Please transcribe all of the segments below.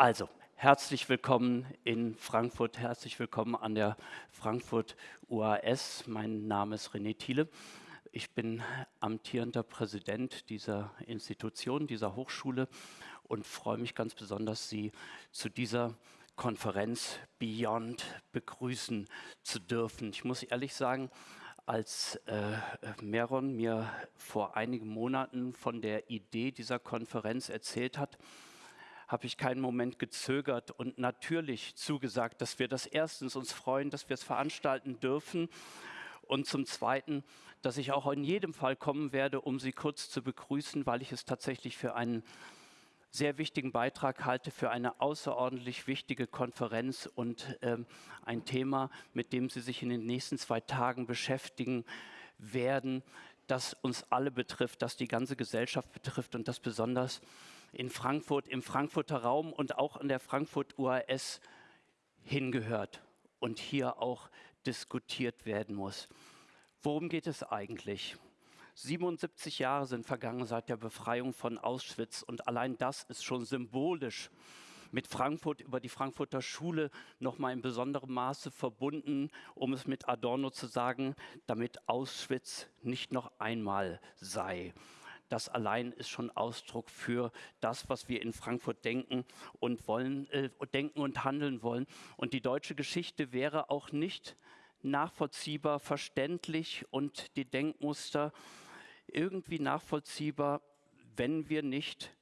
Also, herzlich willkommen in Frankfurt, herzlich willkommen an der Frankfurt UAS. Mein Name ist René Thiele. Ich bin amtierender Präsident dieser Institution, dieser Hochschule und freue mich ganz besonders, Sie zu dieser Konferenz Beyond begrüßen zu dürfen. Ich muss ehrlich sagen, als äh, Meron mir vor einigen Monaten von der Idee dieser Konferenz erzählt hat, habe ich keinen Moment gezögert und natürlich zugesagt, dass wir das erstens uns freuen, dass wir es veranstalten dürfen und zum Zweiten, dass ich auch in jedem Fall kommen werde, um Sie kurz zu begrüßen, weil ich es tatsächlich für einen sehr wichtigen Beitrag halte, für eine außerordentlich wichtige Konferenz und ähm, ein Thema, mit dem Sie sich in den nächsten zwei Tagen beschäftigen werden, das uns alle betrifft, das die ganze Gesellschaft betrifft und das besonders in Frankfurt, im Frankfurter Raum und auch an der Frankfurt UAS hingehört und hier auch diskutiert werden muss. Worum geht es eigentlich? 77 Jahre sind vergangen seit der Befreiung von Auschwitz und allein das ist schon symbolisch mit Frankfurt über die Frankfurter Schule noch mal in besonderem Maße verbunden, um es mit Adorno zu sagen, damit Auschwitz nicht noch einmal sei das allein ist schon Ausdruck für das, was wir in Frankfurt denken und wollen, äh, denken und handeln wollen. Und die deutsche Geschichte wäre auch nicht nachvollziehbar, verständlich und die Denkmuster irgendwie nachvollziehbar, wenn wir nicht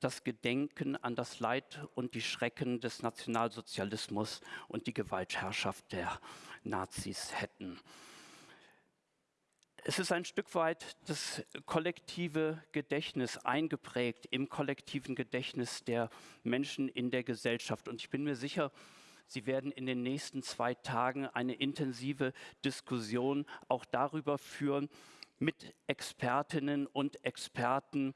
das Gedenken an das Leid und die Schrecken des Nationalsozialismus und die Gewaltherrschaft der Nazis hätten. Es ist ein Stück weit das kollektive Gedächtnis eingeprägt im kollektiven Gedächtnis der Menschen in der Gesellschaft. Und ich bin mir sicher, Sie werden in den nächsten zwei Tagen eine intensive Diskussion auch darüber führen mit Expertinnen und Experten,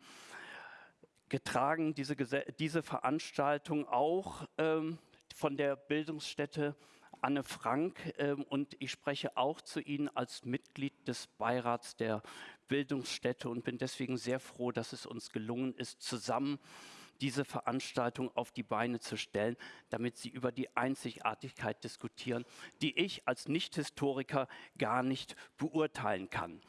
getragen diese, diese Veranstaltung auch ähm, von der Bildungsstätte Anne Frank ähm, und ich spreche auch zu Ihnen als Mitglied des Beirats der Bildungsstätte und bin deswegen sehr froh, dass es uns gelungen ist, zusammen diese Veranstaltung auf die Beine zu stellen, damit Sie über die Einzigartigkeit diskutieren, die ich als Nicht-Historiker gar nicht beurteilen kann.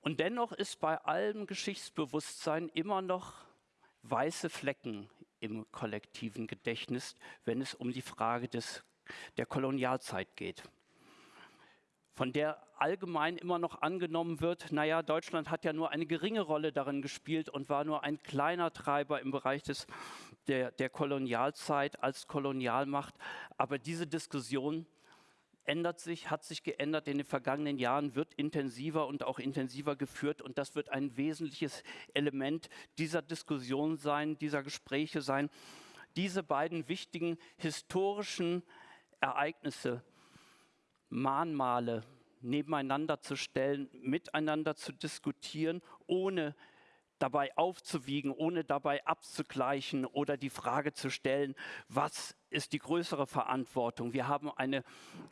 Und dennoch ist bei allem Geschichtsbewusstsein immer noch weiße Flecken im kollektiven Gedächtnis, wenn es um die Frage des der Kolonialzeit geht, von der allgemein immer noch angenommen wird, naja, Deutschland hat ja nur eine geringe Rolle darin gespielt und war nur ein kleiner Treiber im Bereich des, der, der Kolonialzeit als Kolonialmacht. Aber diese Diskussion ändert sich, hat sich geändert in den vergangenen Jahren, wird intensiver und auch intensiver geführt und das wird ein wesentliches Element dieser Diskussion sein, dieser Gespräche sein. Diese beiden wichtigen historischen Ereignisse, Mahnmale nebeneinander zu stellen, miteinander zu diskutieren, ohne dabei aufzuwiegen, ohne dabei abzugleichen oder die Frage zu stellen, was ist die größere Verantwortung? Wir haben eine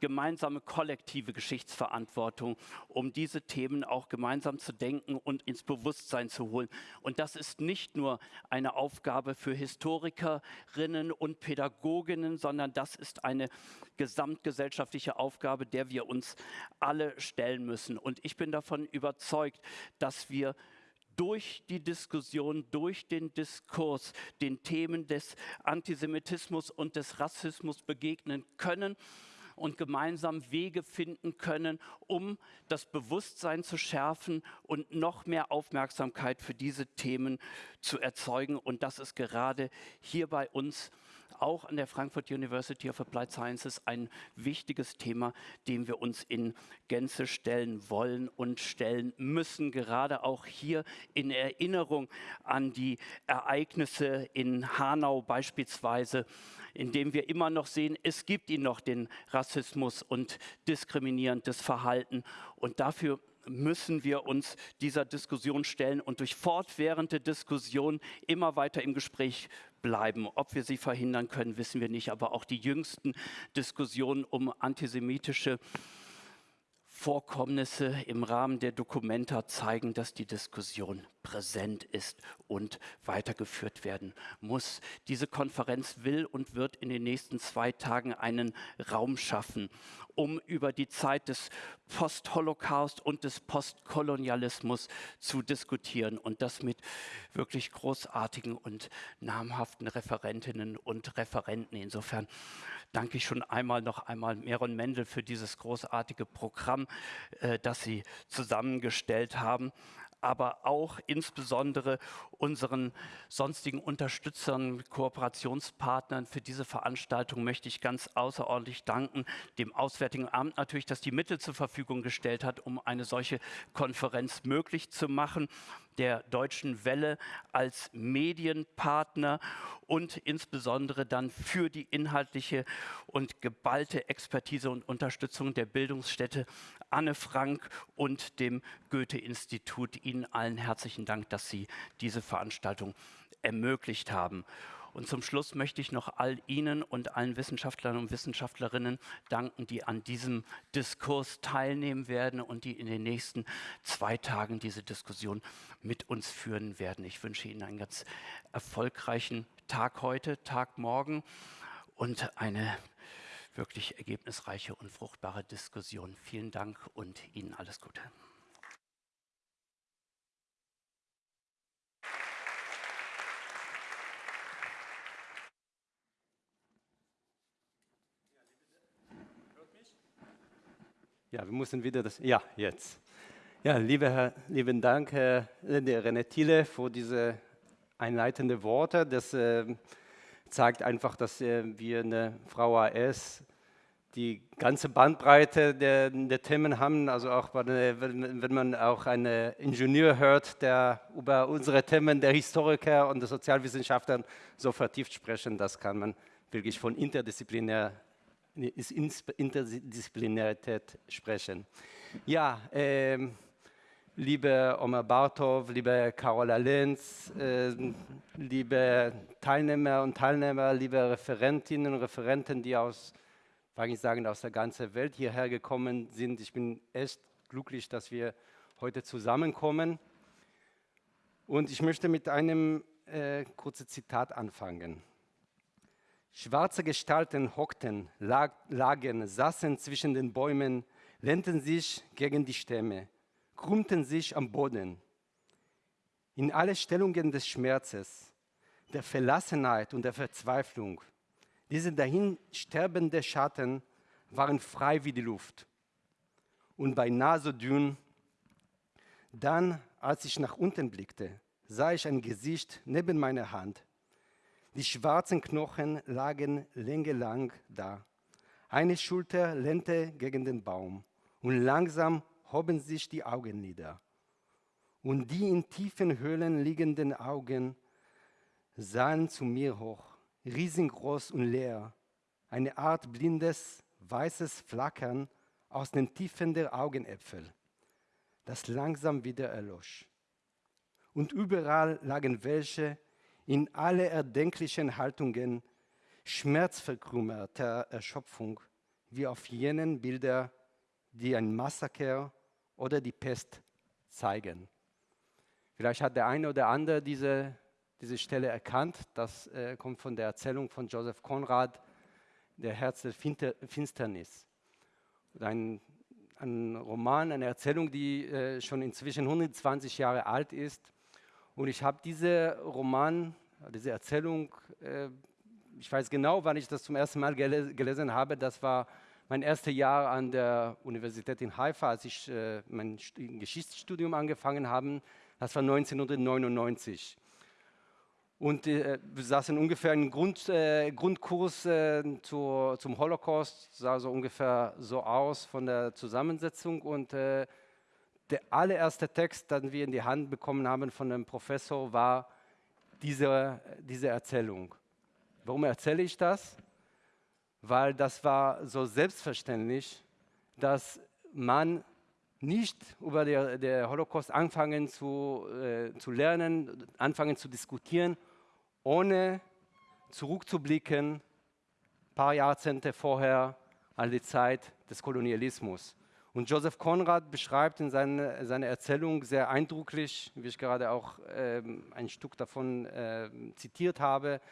gemeinsame kollektive Geschichtsverantwortung, um diese Themen auch gemeinsam zu denken und ins Bewusstsein zu holen. Und das ist nicht nur eine Aufgabe für Historikerinnen und Pädagoginnen, sondern das ist eine gesamtgesellschaftliche Aufgabe, der wir uns alle stellen müssen. Und ich bin davon überzeugt, dass wir durch die Diskussion, durch den Diskurs den Themen des Antisemitismus und des Rassismus begegnen können und gemeinsam Wege finden können, um das Bewusstsein zu schärfen und noch mehr Aufmerksamkeit für diese Themen zu erzeugen. Und das ist gerade hier bei uns auch an der Frankfurt University of Applied Sciences ein wichtiges Thema, dem wir uns in Gänze stellen wollen und stellen müssen, gerade auch hier in Erinnerung an die Ereignisse in Hanau beispielsweise, in dem wir immer noch sehen, es gibt ihn noch, den Rassismus und diskriminierendes Verhalten. Und dafür müssen wir uns dieser Diskussion stellen und durch fortwährende Diskussion immer weiter im Gespräch bleiben. Ob wir sie verhindern können, wissen wir nicht, aber auch die jüngsten Diskussionen um antisemitische Vorkommnisse im Rahmen der Dokumenta zeigen, dass die Diskussion präsent ist und weitergeführt werden muss. Diese Konferenz will und wird in den nächsten zwei Tagen einen Raum schaffen, um über die Zeit des Post-Holocaust und des Postkolonialismus zu diskutieren und das mit wirklich großartigen und namhaften Referentinnen und Referenten. Insofern danke ich schon einmal noch einmal Meron Mendel für dieses großartige Programm, äh, das Sie zusammengestellt haben aber auch insbesondere unseren sonstigen Unterstützern, Kooperationspartnern für diese Veranstaltung möchte ich ganz außerordentlich danken. Dem Auswärtigen Amt natürlich, dass die Mittel zur Verfügung gestellt hat, um eine solche Konferenz möglich zu machen der Deutschen Welle als Medienpartner und insbesondere dann für die inhaltliche und geballte Expertise und Unterstützung der Bildungsstätte Anne Frank und dem Goethe-Institut. Ihnen allen herzlichen Dank, dass Sie diese Veranstaltung ermöglicht haben. Und zum Schluss möchte ich noch all Ihnen und allen Wissenschaftlern und Wissenschaftlerinnen danken, die an diesem Diskurs teilnehmen werden und die in den nächsten zwei Tagen diese Diskussion mit uns führen werden. Ich wünsche Ihnen einen ganz erfolgreichen Tag heute, Tag morgen und eine wirklich ergebnisreiche und fruchtbare Diskussion. Vielen Dank und Ihnen alles Gute. Ja, wir müssen wieder das. Ja, jetzt. Ja, liebe Herr, lieben Dank, Herr René Thiele, für diese einleitenden Worte. Das äh, zeigt einfach, dass äh, wir eine Frau AS die ganze Bandbreite der, der Themen haben. Also auch wenn, wenn man auch einen Ingenieur hört, der über unsere Themen der Historiker und der Sozialwissenschaftler so vertieft sprechen, das kann man wirklich von interdisziplinär Interdisziplinarität sprechen. Ja, ähm, liebe Omar Bartov, liebe Carola Lenz, äh, liebe Teilnehmer und Teilnehmer, liebe Referentinnen und Referenten, die aus, kann ich sagen, aus der ganzen Welt hierher gekommen sind. Ich bin echt glücklich, dass wir heute zusammenkommen. Und ich möchte mit einem äh, kurzen Zitat anfangen. Schwarze Gestalten hockten, lag, lagen, saßen zwischen den Bäumen, lehnten sich gegen die Stämme krümmten sich am Boden. In alle Stellungen des Schmerzes, der Verlassenheit und der Verzweiflung, diese dahin sterbende Schatten waren frei wie die Luft und beinahe so dünn. Dann, als ich nach unten blickte, sah ich ein Gesicht neben meiner Hand. Die schwarzen Knochen lagen längelang da. Eine Schulter lehnte gegen den Baum und langsam hoben sich die Augenlider. Und die in tiefen Höhlen liegenden Augen sahen zu mir hoch, riesengroß und leer, eine Art blindes, weißes Flackern aus den Tiefen der Augenäpfel, das langsam wieder erlosch. Und überall lagen welche in alle erdenklichen Haltungen schmerzverkrümmerter Erschöpfung, wie auf jenen Bilder, die ein Massaker oder die Pest zeigen. Vielleicht hat der eine oder andere diese, diese Stelle erkannt. Das äh, kommt von der Erzählung von Joseph Conrad, Der Herz der Finsternis. Ein, ein Roman, eine Erzählung, die äh, schon inzwischen 120 Jahre alt ist. Und ich habe diese Roman, diese Erzählung, äh, ich weiß genau, wann ich das zum ersten Mal gele gelesen habe. Das war mein erstes Jahr an der Universität in Haifa, als ich äh, mein Geschichtsstudium angefangen habe, das war 1999. Und äh, wir saßen ungefähr einen Grund, äh, Grundkurs äh, zur, zum Holocaust, sah so ungefähr so aus von der Zusammensetzung. Und äh, der allererste Text, den wir in die Hand bekommen haben von dem Professor, war diese, diese Erzählung. Warum erzähle ich das? weil das war so selbstverständlich, dass man nicht über den Holocaust anfangen zu, äh, zu lernen, anfangen zu diskutieren, ohne zurückzublicken, ein paar Jahrzehnte vorher an die Zeit des Kolonialismus. Und Joseph Conrad beschreibt in seiner seine Erzählung sehr eindrücklich, wie ich gerade auch ähm, ein Stück davon äh, zitiert habe,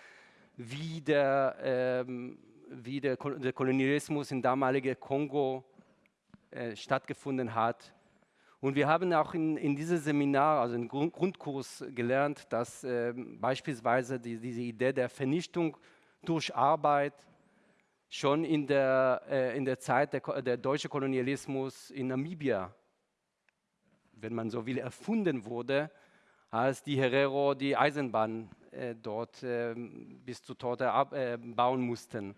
wie der, ähm, wie der, der Kolonialismus im damaligen Kongo äh, stattgefunden hat. Und wir haben auch in, in diesem Seminar, also im Grund, Grundkurs gelernt, dass äh, beispielsweise die, diese Idee der Vernichtung durch Arbeit schon in der, äh, in der Zeit der, der deutsche Kolonialismus in Namibia, wenn man so will, erfunden wurde, als die Herero die Eisenbahn äh, dort äh, bis zu Torte äh, bauen mussten.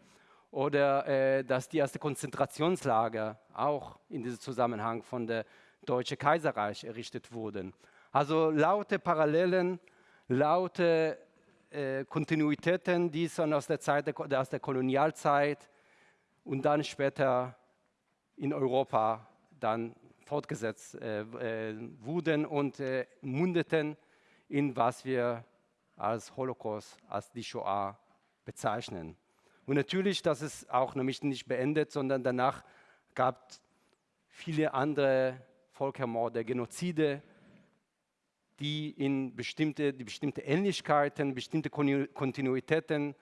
Oder äh, dass die erste Konzentrationslager auch in diesem Zusammenhang von der Deutschen Kaiserreich errichtet wurden. Also laute Parallelen, laute äh, Kontinuitäten, die schon aus der, Zeit der, aus der Kolonialzeit und dann später in Europa dann fortgesetzt äh, äh, wurden und äh, mundeten in was wir als Holocaust, als die Shoah bezeichnen. Und natürlich, das ist auch nämlich nicht beendet, sondern danach gab es viele andere Völkermorde, Genozide, die in bestimmte, die bestimmte Ähnlichkeiten, bestimmte Kontinuitäten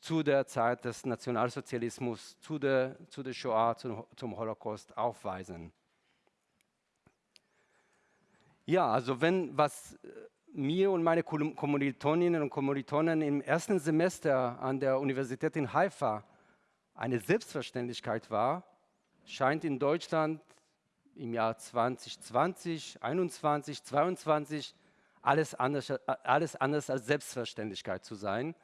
zu der Zeit des Nationalsozialismus, zu der, zu der Shoah, zum, zum Holocaust aufweisen. Ja, also wenn was mir und meine Kommilitoninnen und Kommilitonen im ersten Semester an der Universität in Haifa eine Selbstverständlichkeit war, scheint in Deutschland im Jahr 2020, 2021, 2022 alles anders, alles anders als Selbstverständlichkeit zu sein.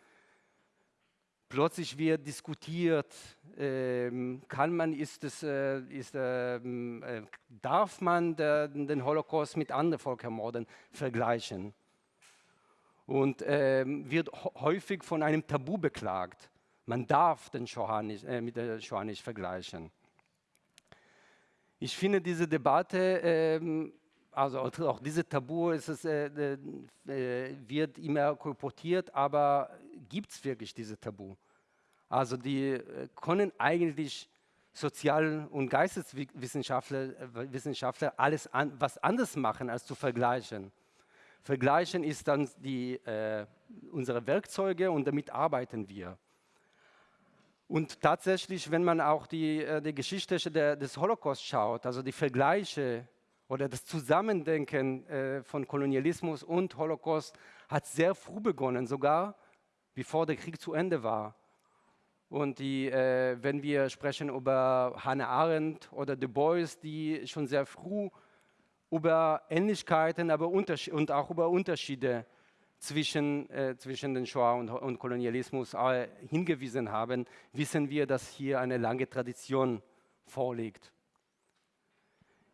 Plötzlich wird diskutiert, ähm, kann man, ist es, äh, ist, ähm, äh, darf man der, den Holocaust mit anderen Völkermorden vergleichen? Und äh, wird häufig von einem Tabu beklagt. Man darf den Shoah nicht, äh, mit der Shoah nicht vergleichen. Ich finde diese Debatte, ähm, also auch diese Tabu es, äh, äh, wird immer kolportiert, aber gibt es wirklich diese Tabu? Also die äh, können eigentlich Sozial- und Geisteswissenschaftler Wissenschaftler alles an, was anderes machen, als zu vergleichen. Vergleichen ist dann die, äh, unsere Werkzeuge und damit arbeiten wir. Und tatsächlich, wenn man auch die, äh, die Geschichte des Holocaust schaut, also die Vergleiche oder das Zusammendenken äh, von Kolonialismus und Holocaust hat sehr früh begonnen, sogar bevor der Krieg zu Ende war. Und die, äh, wenn wir sprechen über Hannah Arendt oder Du Bois, die schon sehr früh über Ähnlichkeiten aber und auch über Unterschiede zwischen, äh, zwischen den Shoah und, und Kolonialismus äh, hingewiesen haben, wissen wir, dass hier eine lange Tradition vorliegt.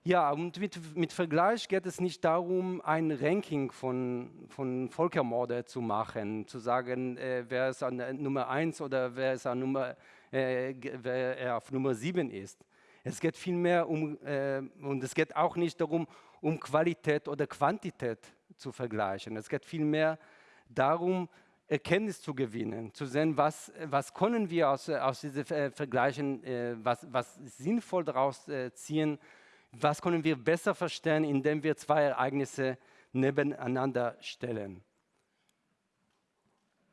Ja, und mit, mit, Vergleich geht es nicht darum, ein Ranking von, von Völkermorde zu machen, zu sagen, äh, wer ist an Nummer 1 oder wer, ist an Nummer, äh, wer auf Nummer 7 ist. Es geht vielmehr um, äh, und es geht auch nicht darum, um Qualität oder Quantität zu vergleichen. Es geht vielmehr darum, Erkenntnis zu gewinnen, zu sehen, was, was können wir aus, aus diesen Vergleichen, äh, was, was sinnvoll daraus äh, ziehen, was können wir besser verstehen, indem wir zwei Ereignisse nebeneinander stellen.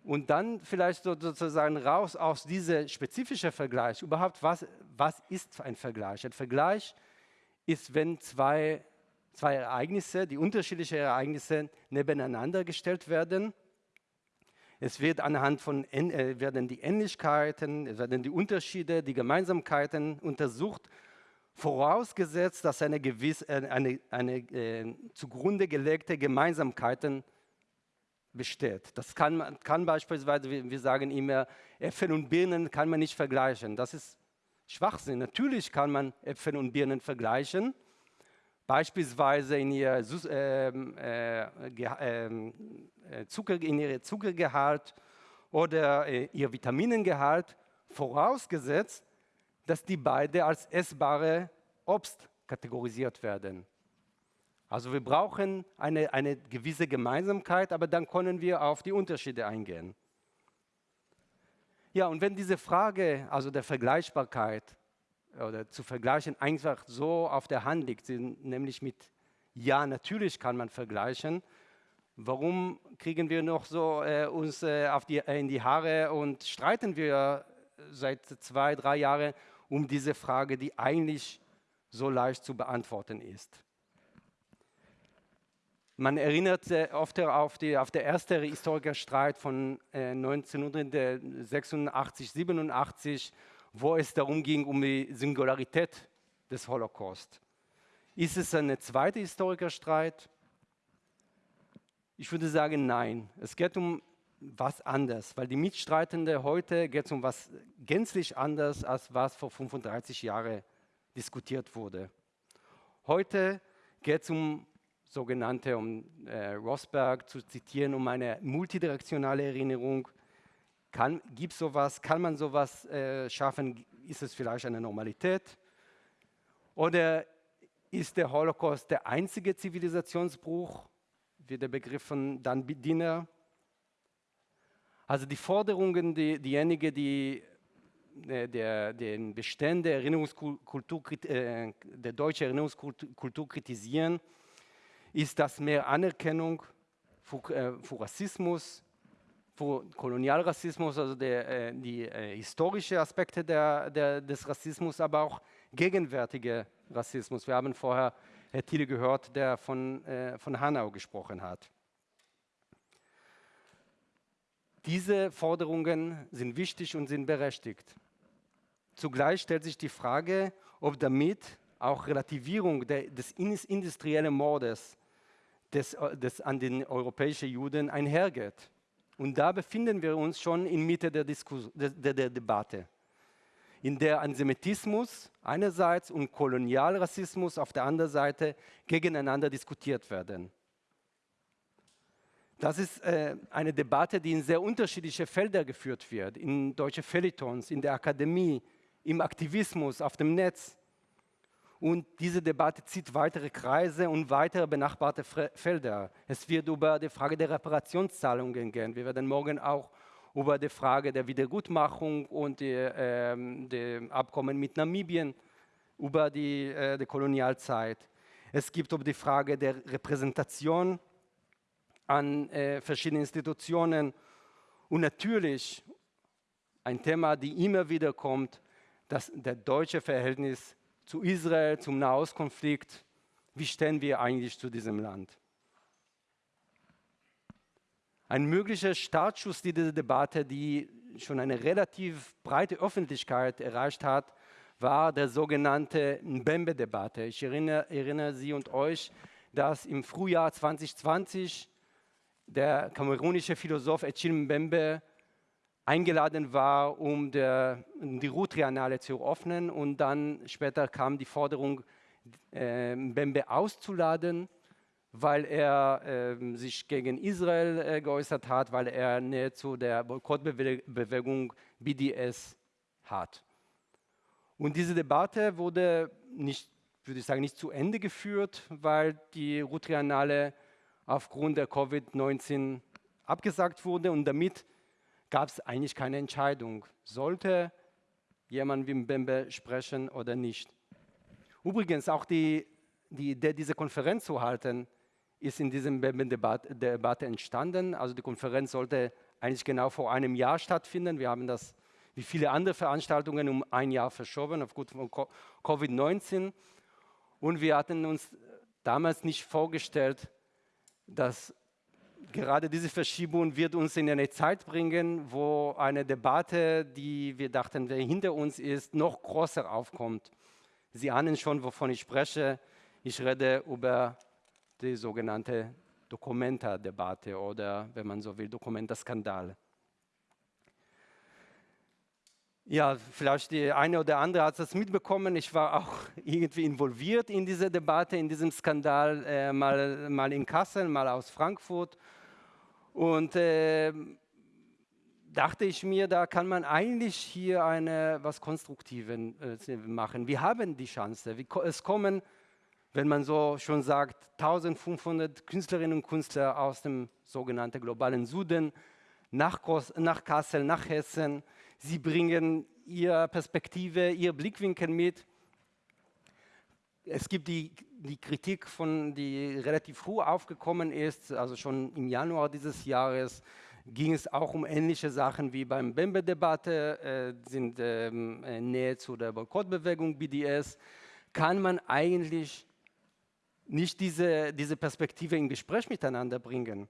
Und dann vielleicht sozusagen raus aus diesem spezifischen Vergleich. Überhaupt, was, was ist ein Vergleich? Ein Vergleich ist, wenn zwei, zwei Ereignisse, die unterschiedlichen Ereignisse nebeneinander gestellt werden. Es wird anhand von äh, werden die Ähnlichkeiten, werden die Unterschiede, die Gemeinsamkeiten untersucht vorausgesetzt, dass eine, gewisse, äh, eine, eine äh, zugrunde gelegte Gemeinsamkeiten besteht. Das kann, kann beispielsweise, wir sagen immer, Äpfel und Birnen kann man nicht vergleichen. Das ist Schwachsinn. Natürlich kann man Äpfel und Birnen vergleichen, beispielsweise in ihr, ähm, äh, ähm, äh, Zucker, in ihr Zuckergehalt oder äh, ihr Vitaminengehalt, vorausgesetzt, dass die beide als essbare Obst kategorisiert werden. Also wir brauchen eine, eine gewisse Gemeinsamkeit, aber dann können wir auf die Unterschiede eingehen. Ja, und wenn diese Frage, also der Vergleichbarkeit, oder zu vergleichen einfach so auf der Hand liegt, nämlich mit ja, natürlich kann man vergleichen. Warum kriegen wir noch so äh, uns äh, die, äh, in die Haare und streiten wir seit zwei, drei Jahren um diese Frage, die eigentlich so leicht zu beantworten ist? Man erinnert oft auf, die, auf den ersten Historikerstreit von äh, 1986, 87, wo es darum ging, um die Singularität des Holocaust. Ist es ein zweiter Historikerstreit? Ich würde sagen, nein. Es geht um was anderes, weil die Mitstreitenden heute geht um was gänzlich anderes, als was vor 35 Jahren diskutiert wurde. Heute geht es um sogenannte, um äh, Rosberg zu zitieren, um eine multidirektionale Erinnerung. Gibt es sowas? Kann man sowas äh, schaffen? Ist es vielleicht eine Normalität? Oder ist der Holocaust der einzige Zivilisationsbruch, wie der Begriff von Dan Dinner? Also die Forderungen, die, diejenigen, die äh, der, den Bestand der, Erinnerungskultur, äh, der deutschen Erinnerungskultur kritisieren, ist das mehr Anerkennung für, äh, für Rassismus, für Kolonialrassismus, also der, äh, die äh, historischen Aspekte der, der, des Rassismus, aber auch gegenwärtige Rassismus. Wir haben vorher Herr Thiele gehört, der von, äh, von Hanau gesprochen hat. Diese Forderungen sind wichtig und sind berechtigt. Zugleich stellt sich die Frage, ob damit auch Relativierung der, des industriellen Mordes des, äh, des an den europäischen Juden einhergeht. Und da befinden wir uns schon in Mitte der, Diskus der, der, der Debatte, in der Antisemitismus einerseits und Kolonialrassismus auf der anderen Seite gegeneinander diskutiert werden. Das ist äh, eine Debatte, die in sehr unterschiedliche Felder geführt wird, in deutsche Feuilletons, in der Akademie, im Aktivismus, auf dem Netz. Und diese Debatte zieht weitere Kreise und weitere benachbarte Felder. Es wird über die Frage der Reparationszahlungen gehen. Wir werden morgen auch über die Frage der Wiedergutmachung und die, ähm, die Abkommen mit Namibien, über die, äh, die Kolonialzeit. Es gibt über die Frage der Repräsentation an äh, verschiedenen Institutionen und natürlich ein Thema, das immer wieder kommt, das der deutsche Verhältnis zu Israel, zum Nahostkonflikt. Wie stehen wir eigentlich zu diesem Land? Ein möglicher Startschuss dieser Debatte, die schon eine relativ breite Öffentlichkeit erreicht hat, war der sogenannte Mbembe-Debatte. Ich erinnere, erinnere Sie und euch, dass im Frühjahr 2020 der kamerunische Philosoph Echille Mbembe eingeladen war, um der, die Route-Triennale zu eröffnen. Und dann später kam die Forderung, äh, Mbembe auszuladen, weil er äh, sich gegen Israel äh, geäußert hat, weil er Nähe zu der Boykottbewegung BDS hat. Und diese Debatte wurde nicht, würde ich sagen, nicht zu Ende geführt, weil die Route-Triennale aufgrund der Covid-19 abgesagt wurde und damit gab es eigentlich keine Entscheidung. Sollte jemand wie Mbembe sprechen oder nicht? Übrigens, auch die, die Idee, diese Konferenz zu halten, ist in diesem Mbembe-Debatte entstanden. Also die Konferenz sollte eigentlich genau vor einem Jahr stattfinden. Wir haben das wie viele andere Veranstaltungen um ein Jahr verschoben aufgrund von Covid-19. Und wir hatten uns damals nicht vorgestellt, dass gerade diese Verschiebung wird uns in eine Zeit bringen, wo eine Debatte, die wir dachten, die hinter uns ist, noch größer aufkommt. Sie ahnen schon, wovon ich spreche. Ich rede über die sogenannte Dokumenta-Debatte oder, wenn man so will, Dokumenta-Skandal. Ja, vielleicht die eine oder andere hat es mitbekommen. Ich war auch irgendwie involviert in diese Debatte, in diesem Skandal, äh, mal, mal in Kassel, mal aus Frankfurt. Und äh, dachte ich mir, da kann man eigentlich hier eine, was Konstruktives äh, machen. Wir haben die Chance. Es kommen, wenn man so schon sagt, 1500 Künstlerinnen und Künstler aus dem sogenannten globalen Süden nach, nach Kassel, nach Hessen Sie bringen ihre Perspektive, ihr Blickwinkel mit. es gibt die, die Kritik, von, die relativ früh aufgekommen ist, also schon im Januar dieses Jahres, ging es auch um ähnliche Sachen wie beim Bembe-Debatte, äh, sind ähm, äh, Nähe zu der Boykottbewegung BDS. Kann man eigentlich nicht diese, diese Perspektive in Gespräch miteinander bringen?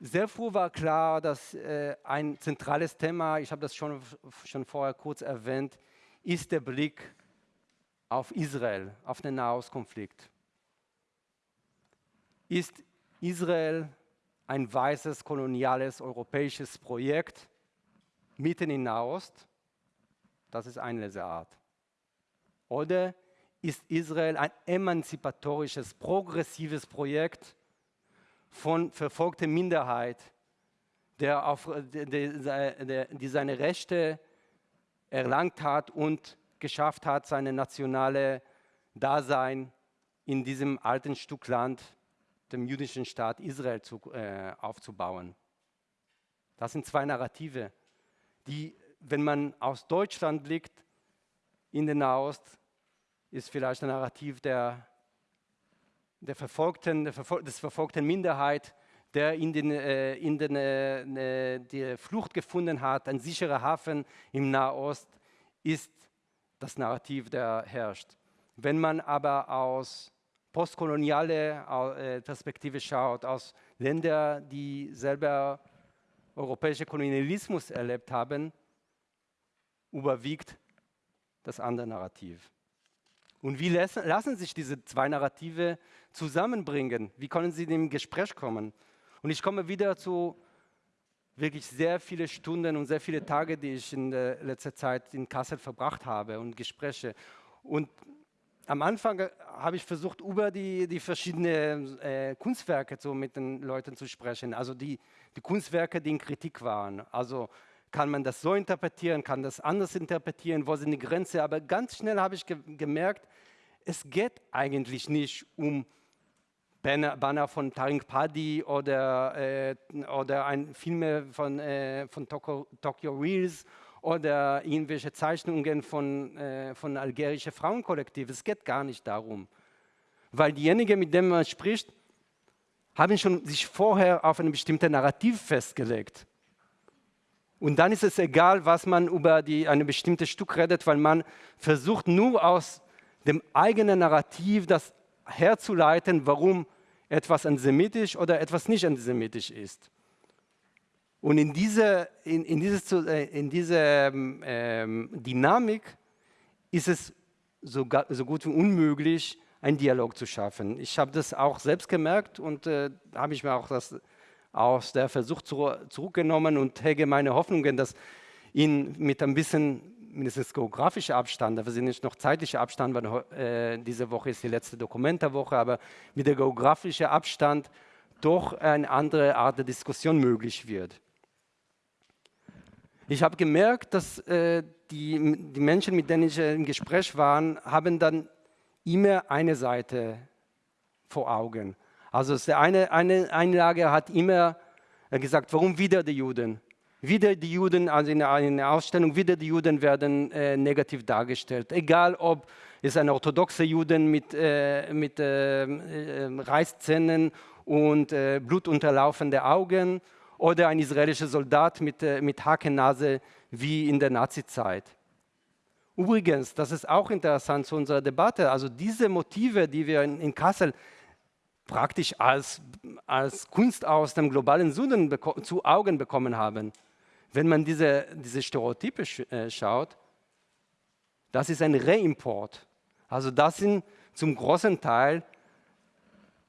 Sehr früh war klar, dass äh, ein zentrales Thema, ich habe das schon, schon vorher kurz erwähnt, ist der Blick auf Israel, auf den Nahostkonflikt. Ist Israel ein weißes koloniales europäisches Projekt mitten in Nahost. Das ist eine Leseart. Oder ist Israel ein emanzipatorisches, progressives Projekt von verfolgter Minderheit, der auf, der, die seine Rechte erlangt hat und geschafft hat, seine nationale Dasein in diesem alten Stück Land dem jüdischen Staat Israel zu, äh, aufzubauen. Das sind zwei Narrative, die, wenn man aus Deutschland blickt, in den Nahost, ist vielleicht ein Narrativ der, der verfolgten, der Verfol des verfolgten Minderheit, der in, den, äh, in den, äh, äh die Flucht gefunden hat, ein sicherer Hafen im Nahost, ist das Narrativ, der herrscht. Wenn man aber aus postkoloniale äh, Perspektive schaut, aus Ländern, die selber europäischen Kolonialismus erlebt haben, überwiegt das andere Narrativ. Und wie lassen, lassen sich diese zwei Narrative zusammenbringen? Wie können sie in dem Gespräch kommen? Und ich komme wieder zu wirklich sehr viele Stunden und sehr viele Tage, die ich in letzter Zeit in Kassel verbracht habe und Gespräche. Und am Anfang äh, habe ich versucht, über die, die verschiedenen äh, Kunstwerke so mit den Leuten zu sprechen, also die, die Kunstwerke, die in Kritik waren. Also kann man das so interpretieren, kann das anders interpretieren, wo sind die Grenzen, aber ganz schnell habe ich ge gemerkt, es geht eigentlich nicht um Banner, von Taring Padi oder, äh, oder ein Film von, äh, von Tokyo, Tokyo Reels oder irgendwelche Zeichnungen von, äh, von algerischen Frauenkollektiven. Es geht gar nicht darum. Weil diejenigen, mit denen man spricht, haben schon sich vorher auf ein bestimmtes Narrativ festgelegt. Und dann ist es egal, was man über ein bestimmtes Stück redet, weil man versucht nur aus dem eigenen Narrativ das herzuleiten, warum etwas antisemitisch oder etwas nicht antisemitisch ist. Und in diese, in, in dieses, äh, in diese ähm, ähm, Dynamik ist es so, so, gut wie unmöglich, einen Dialog zu schaffen. Ich habe das auch selbst gemerkt und äh, habe ich mir auch das aus der Versuch zu, zurückgenommen und hege meine Hoffnungen, dass ihn mit ein bisschen mindestens geografischer Abstand, aber sind nicht noch zeitlicher Abstand, weil äh, diese Woche ist die letzte Dokumentarwoche, aber mit der geografischen Abstand doch eine andere Art der Diskussion möglich wird. Ich habe gemerkt, dass äh, die, die, Menschen, mit denen ich im Gespräch war, haben dann immer eine Seite vor Augen. Also eine, eine Einlage hat immer gesagt, warum wieder die Juden? Wieder die Juden, also in einer Ausstellung, wieder die Juden werden äh, negativ dargestellt. Egal, ob es ein orthodoxer Juden mit, äh, mit äh, äh Reißzähnen und äh, blutunterlaufenden Augen oder ein israelischer Soldat mit, äh, mit Hakennase wie in der Nazizeit. Übrigens, das ist auch interessant zu unserer Debatte, also diese Motive, die wir in, in Kassel praktisch als, als Kunst aus dem globalen Süden zu Augen bekommen haben, wenn man diese, diese Stereotype sch äh, schaut, das ist ein Reimport. Also das sind zum großen Teil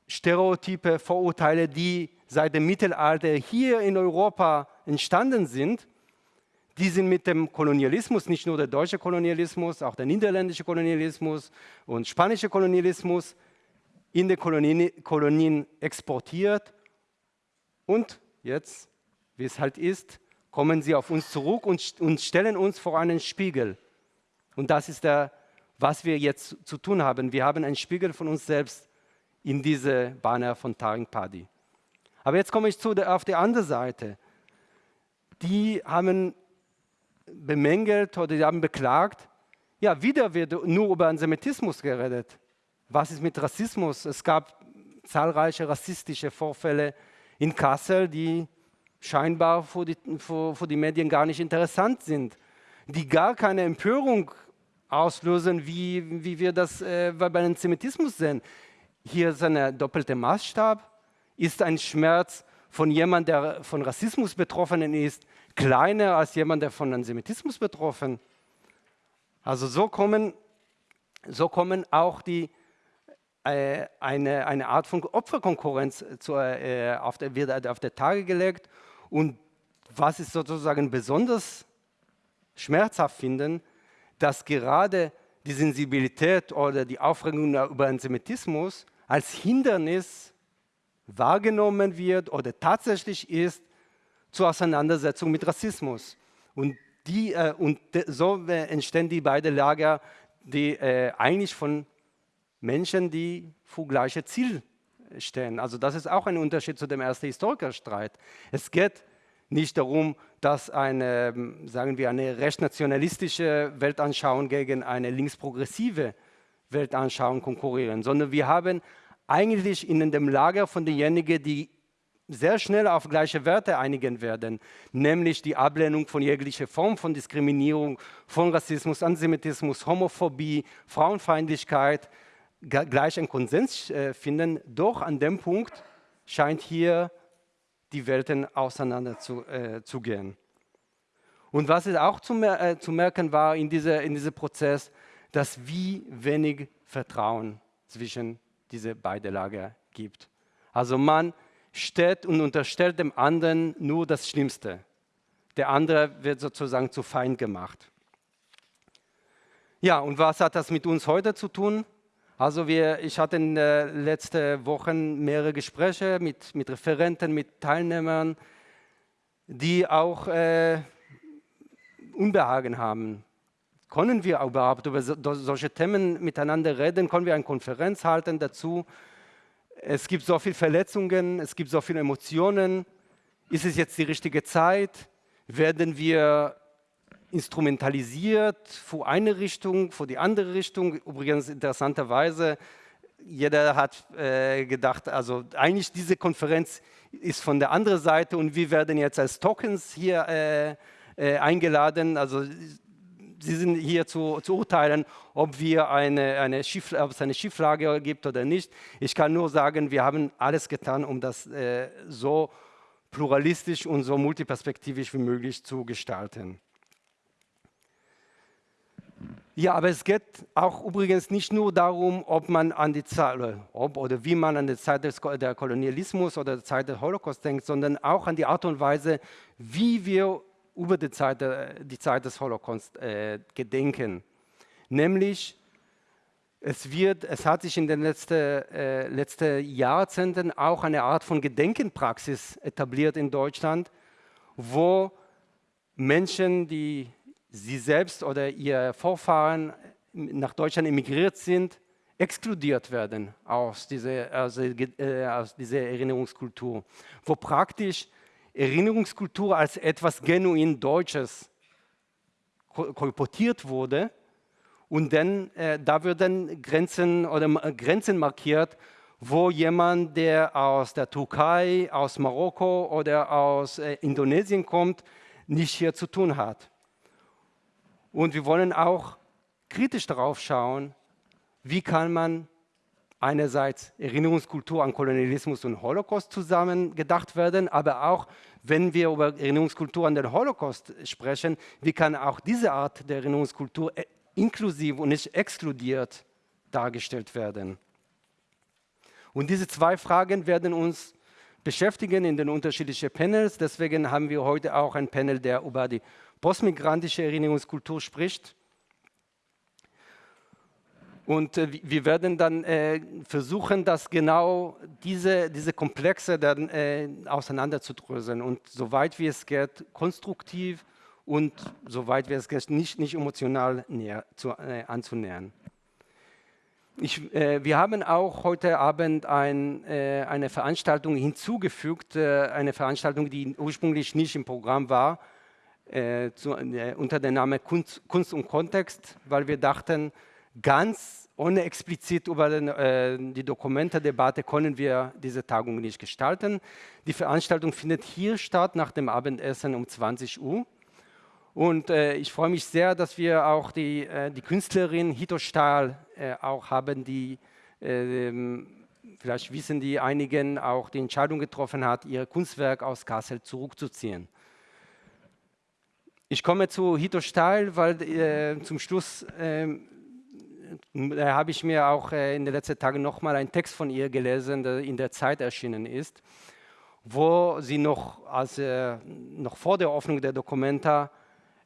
Stereotype, Vorurteile, die seit dem Mittelalter hier in Europa entstanden sind, die sind mit dem Kolonialismus, nicht nur der deutsche Kolonialismus, auch der niederländische Kolonialismus und spanische Kolonialismus in die Kolonien, Kolonien exportiert. Und jetzt, wie es halt ist, kommen sie auf uns zurück und, und stellen uns vor einen Spiegel. Und das ist der, was wir jetzt zu tun haben. Wir haben einen Spiegel von uns selbst in diese Banner von Taring Padi. Aber jetzt komme ich zu der, auf die andere Seite. Die haben bemängelt oder die haben beklagt, ja, wieder wird nur über Antisemitismus geredet. Was ist mit Rassismus? Es gab zahlreiche rassistische Vorfälle in Kassel, die scheinbar für die, für, für die Medien gar nicht interessant sind, die gar keine Empörung auslösen, wie, wie wir das äh, bei Antisemitismus sehen. Hier ist ein doppelter Maßstab. Ist ein Schmerz von jemandem, der von Rassismus betroffen ist, kleiner als jemand, der von Antisemitismus betroffen ist? Also so kommen, so kommen auch die, äh, eine, eine Art von Opferkonkurrenz zu, äh, auf, der, wird auf der Tage gelegt. Und was ist sozusagen besonders schmerzhaft finden, dass gerade die Sensibilität oder die Aufregung über Antisemitismus als Hindernis wahrgenommen wird oder tatsächlich ist zur Auseinandersetzung mit Rassismus. Und die, äh, und so entstehen die beiden Lager, die äh, eigentlich von Menschen, die vor gleiche Ziel stehen. Also das ist auch ein Unterschied zu dem ersten Historikerstreit. Es geht nicht darum, dass eine, sagen wir, eine rechtsnationalistische Weltanschauung gegen eine linksprogressive Weltanschauung konkurrieren, sondern wir haben eigentlich in dem Lager von denjenigen, die sehr schnell auf gleiche Werte einigen werden, nämlich die Ablehnung von jeglicher Form von Diskriminierung, von Rassismus, Antisemitismus, Homophobie, Frauenfeindlichkeit, gleich einen Konsens äh, finden. Doch an dem Punkt scheint hier die Welten auseinander zu, äh, zu gehen. Und was es auch zu, mer äh, zu merken war in, dieser, in diesem Prozess, dass wie wenig Vertrauen zwischen diese beiden Lager gibt. Also man steht und unterstellt dem anderen nur das Schlimmste. Der andere wird sozusagen zu Feind gemacht. Ja, und was hat das mit uns heute zu tun? Also wir, ich hatte in den letzten Wochen mehrere Gespräche mit, mit Referenten, mit Teilnehmern, die auch äh, Unbehagen haben. Können wir überhaupt über so, solche Themen miteinander reden? Können wir eine Konferenz halten dazu? es gibt so viele Verletzungen, es gibt so viele Emotionen. Ist es jetzt die richtige Zeit? Werden wir instrumentalisiert für eine Richtung, für die andere Richtung? Übrigens interessanterweise, jeder hat äh, gedacht, also eigentlich diese Konferenz ist von der anderen Seite und wir werden jetzt als Tokens hier äh, äh, eingeladen. Also Sie sind hier zu, zu urteilen, ob, wir eine, eine Schief, ob es eine Schieflage gibt oder nicht. Ich kann nur sagen, wir haben alles getan, um das äh, so pluralistisch und so multiperspektivisch wie möglich zu gestalten. Ja, aber es geht auch übrigens nicht nur darum, ob man an die Zeit ob oder wie man an die Zeit des der Kolonialismus oder der Zeit des Holocaust denkt, sondern auch an die Art und Weise, wie wir über die Zeit, die Zeit des Holocaust äh, gedenken. Nämlich, es, wird, es hat sich in den letzten, äh, letzten Jahrzehnten auch eine Art von Gedenkenpraxis etabliert in Deutschland, wo Menschen, die sie selbst oder ihr Vorfahren nach Deutschland emigriert sind, exkludiert werden aus dieser, äh, aus dieser Erinnerungskultur, wo praktisch Erinnerungskultur als etwas genuin Deutsches kolportiert wurde. Und dann, äh, da werden Grenzen oder Grenzen markiert, wo jemand, der aus der Türkei, aus Marokko oder aus äh, Indonesien kommt, nicht hier zu tun hat. Und wir wollen auch kritisch darauf schauen, wie kann man einerseits Erinnerungskultur an Kolonialismus und Holocaust zusammen gedacht werden, aber auch, wenn wir über Erinnerungskultur an den Holocaust sprechen, wie kann auch diese Art der Erinnerungskultur äh, inklusiv und nicht exkludiert dargestellt werden. Und diese zwei Fragen werden uns beschäftigen in den unterschiedlichen Panels. Deswegen haben wir heute auch ein Panel, der über die postmigrantische Erinnerungskultur spricht. Und äh, wir werden dann äh, versuchen, das genau diese, diese Komplexe dann äh, auseinanderzudröseln und soweit wie es geht, konstruktiv und soweit wie es geht, nicht, nicht emotional näher zu, äh, anzunähern. Ich, äh, wir haben auch heute Abend ein, äh, eine Veranstaltung hinzugefügt, eine Veranstaltung, die ursprünglich nicht im Programm war, äh, zu, äh, unter dem Namen Kunst, Kunst, und Kontext, weil wir dachten, ganz ohne explizit über den, äh, die Dokumentedebatte können wir diese Tagung nicht gestalten. Die Veranstaltung findet hier statt nach dem Abendessen um 20 Uhr. Und äh, ich freue mich sehr, dass wir auch die, äh, die Künstlerin Hito Stahl äh, auch haben, die, ähm, vielleicht wissen die einigen, auch die Entscheidung getroffen hat, ihr Kunstwerk aus Kassel zurückzuziehen. Ich komme zu Hito Stahl, weil äh, zum Schluss ähm, da habe ich mir auch äh, in den letzten Tagen nochmal einen Text von ihr gelesen, der in der Zeit erschienen ist, wo sie noch, als, äh, noch vor der Öffnung der Dokumenta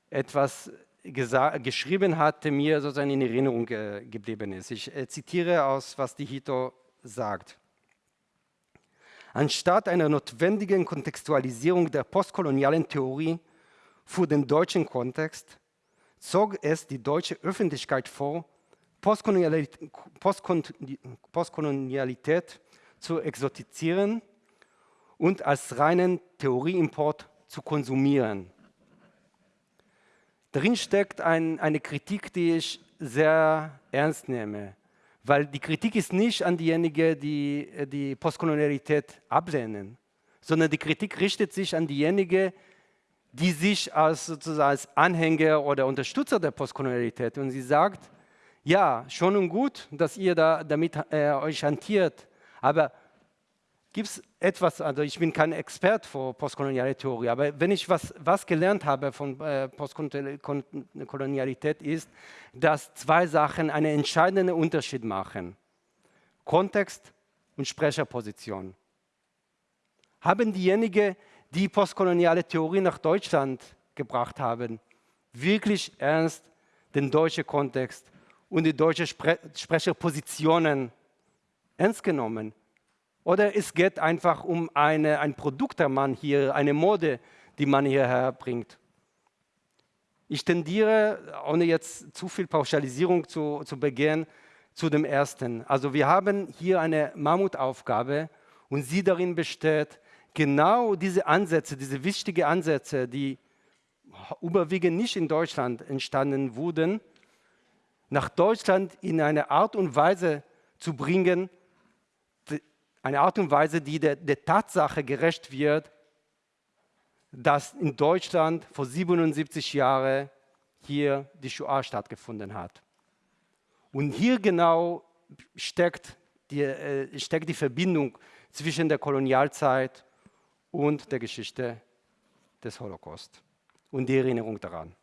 etwas geschrieben hatte, mir sozusagen in Erinnerung äh, geblieben ist. Ich äh, zitiere aus, was die Hito sagt. Anstatt einer notwendigen Kontextualisierung der postkolonialen Theorie für den deutschen Kontext, zog es die deutsche Öffentlichkeit vor, Postkolonialität, zu exotizieren und als reinen Theorieimport zu konsumieren. Darin steckt ein, eine Kritik, die ich sehr ernst nehme, weil die Kritik ist nicht an diejenigen, die die Postkolonialität ablehnen, sondern die Kritik richtet sich an diejenigen, die sich als, sozusagen als Anhänger oder Unterstützer der Postkolonialität und sie sagt, ja, schon und gut, dass ihr da damit äh, euch hantiert, aber gibt es etwas, also ich bin kein Experte für postkoloniale Theorie, aber wenn ich was, was gelernt habe von äh, Postkolonialität ist, dass zwei Sachen einen entscheidenden Unterschied machen. Kontext und Sprecherposition. Haben diejenigen, die postkoloniale Theorie nach Deutschland gebracht haben, wirklich ernst den deutschen Kontext und die deutschen Spre Sprecherpositionen ernst genommen? Oder es geht einfach um eine, ein Produkt, der man hier, eine Mode, die man hierher bringt. Ich tendiere, ohne jetzt zu viel Pauschalisierung zu, zu begehen, zu dem Ersten. Also wir haben hier eine Mammutaufgabe und sie darin besteht, genau diese Ansätze, diese wichtigen Ansätze, die überwiegend nicht in Deutschland entstanden wurden, nach Deutschland in eine Art und Weise zu bringen, eine Art und Weise, die der, der Tatsache gerecht wird, dass in Deutschland vor 77 Jahren hier die Shoah stattgefunden hat. Und hier genau steckt die, äh, steckt die Verbindung zwischen der Kolonialzeit und der Geschichte des Holocaust und die Erinnerung daran.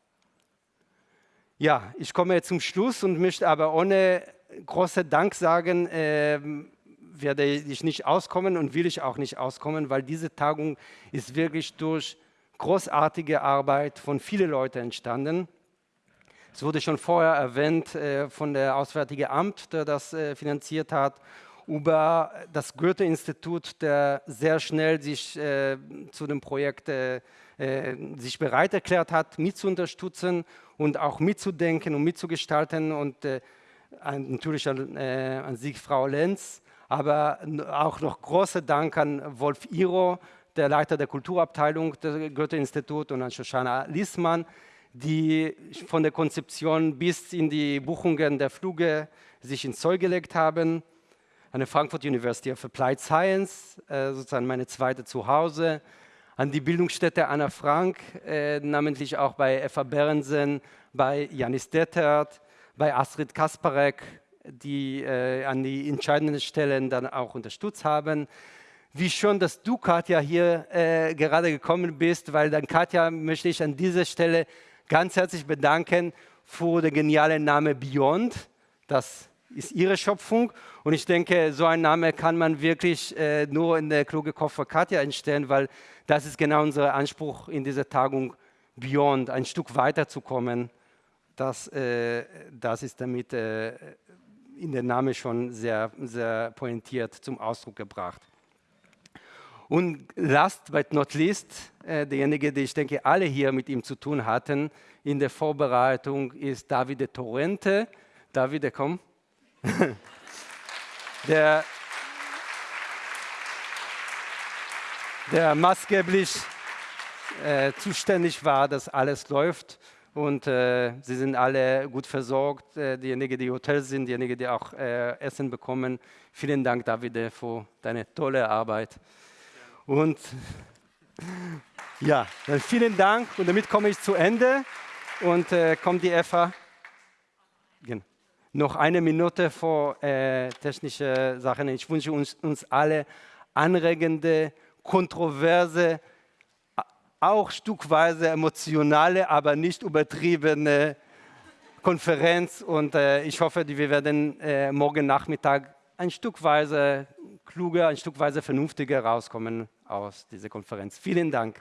Ja, ich komme jetzt zum Schluss und möchte aber ohne großen Dank sagen, äh, werde ich nicht auskommen und will ich auch nicht auskommen, weil diese Tagung ist wirklich durch großartige Arbeit von vielen Leuten entstanden. Es wurde schon vorher erwähnt äh, von der Auswärtige Amt, der das äh, finanziert hat, über das Goethe-Institut, der sehr schnell sich äh, zu dem Projekt äh, äh, sich bereit erklärt hat, mitzuunterstützen und auch mitzudenken und mitzugestalten und äh, natürlich an, an Sie, Frau Lenz, aber auch noch großer Dank an Wolf Iro, der Leiter der Kulturabteilung des Goethe-Institut und an Shoshana Liesmann, die von der Konzeption bis in die Buchungen der Flüge sich ins Zeug gelegt haben. An der Frankfurt University of Applied Science, äh, sozusagen meine zweite Zuhause. An die Bildungsstätte Anna Frank, äh, namentlich auch bei Eva Berensen, bei Janis Dettert, bei Astrid Kasparek die äh, an die entscheidenden Stellen dann auch unterstützt haben. Wie schon, dass du, Katja, hier äh, gerade gekommen bist, weil dann, Katja, möchte ich an dieser Stelle ganz herzlich bedanken für den genialen Namen Beyond. Das ist ihre Schöpfung und ich denke, so ein Name kann man wirklich äh, nur in der kluge Kopf von Katja entstehen, weil das ist genau unser Anspruch in dieser Tagung, Beyond, ein Stück weiterzukommen. Das, äh, das ist damit äh, in der Name schon sehr, sehr pointiert zum Ausdruck gebracht. Und last but not least, äh, derjenige, der ich denke, alle hier mit ihm zu tun hatten in der Vorbereitung, ist Davide Torrente. Davide, komm. der, der maßgeblich äh, zuständig war, dass alles läuft. Und äh, sie sind alle gut versorgt, äh, diejenigen, die Hotels sind, diejenigen, die auch äh, Essen bekommen. Vielen Dank, Davide, für deine tolle Arbeit. Und ja, vielen Dank und damit komme ich zu Ende und äh, kommt die Eva. Genau. Noch eine Minute vor äh, technische Sachen. Ich wünsche uns, uns alle anregende, kontroverse, auch stückweise emotionale, aber nicht übertriebene Konferenz. Und äh, ich hoffe, wir werden äh, morgen Nachmittag ein Stückweise kluger, ein Stückweise vernünftiger rauskommen aus dieser Konferenz. Vielen Dank.